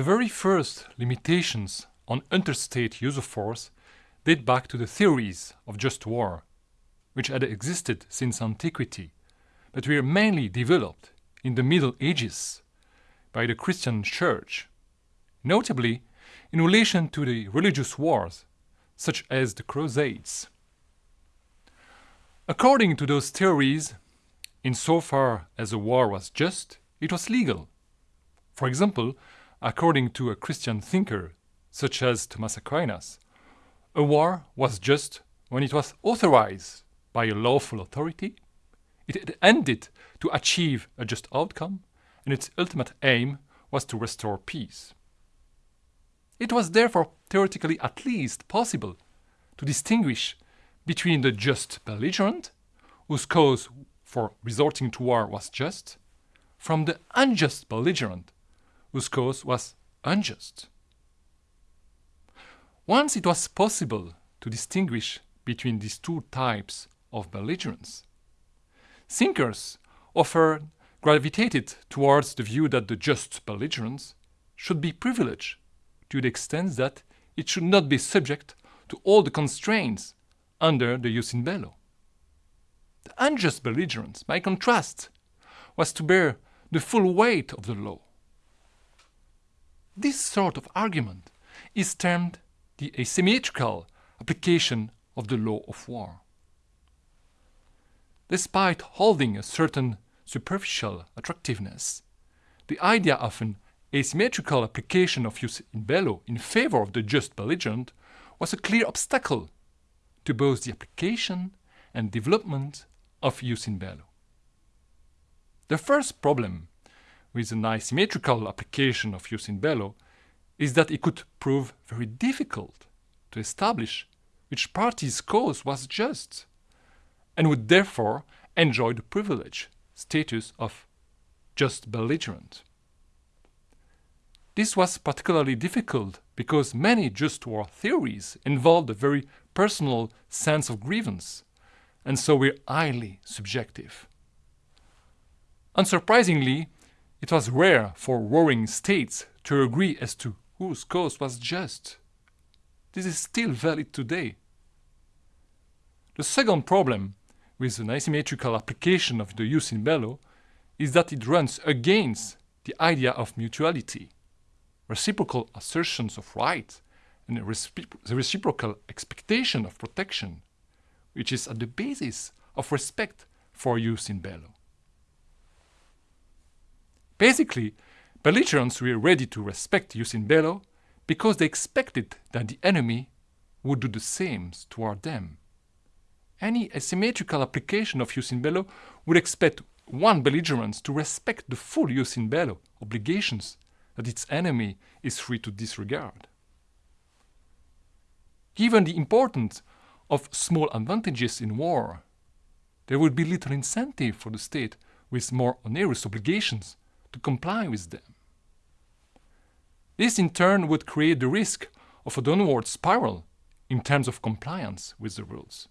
The very first limitations on interstate use of force date back to the theories of just war, which had existed since antiquity, but were mainly developed in the Middle Ages by the Christian Church, notably in relation to the religious wars, such as the Crusades. According to those theories, insofar as a war was just, it was legal. For example, according to a Christian thinker such as Thomas Aquinas, a war was just when it was authorized by a lawful authority, it ended to achieve a just outcome, and its ultimate aim was to restore peace. It was therefore theoretically at least possible to distinguish between the just belligerent, whose cause for resorting to war was just, from the unjust belligerent, whose cause was unjust. Once it was possible to distinguish between these two types of belligerence, thinkers often gravitated towards the view that the just belligerence should be privileged to the extent that it should not be subject to all the constraints under the jus in bello. The unjust belligerence, by contrast, was to bear the full weight of the law. This sort of argument is termed the asymmetrical application of the law of war. Despite holding a certain superficial attractiveness, the idea of an asymmetrical application of jus in bello in favor of the just belligerent was a clear obstacle to both the application and development of jus in bello. The first problem with an asymmetrical application of jus in bello is that it could prove very difficult to establish which party's cause was just, and would therefore enjoy the privilege status of just belligerent. This was particularly difficult because many just war theories involved a very personal sense of grievance, and so were highly subjective. Unsurprisingly, it was rare for warring states to agree as to whose cause was just. This is still valid today. The second problem with an asymmetrical application of the jus in bello is that it runs against the idea of mutuality, reciprocal assertions of right, and the reciprocal expectation of protection, which is at the basis of respect for jus in bello. Basically, belligerents were ready to respect jus in bello because they expected that the enemy would do the same toward them. Any asymmetrical application of jus in bello would expect one belligerent to respect the full jus in bello obligations that its enemy is free to disregard. Given the importance of small advantages in war, there would be little incentive for the state with more onerous obligations to comply with them. This in turn would create the risk of a downward spiral in terms of compliance with the rules.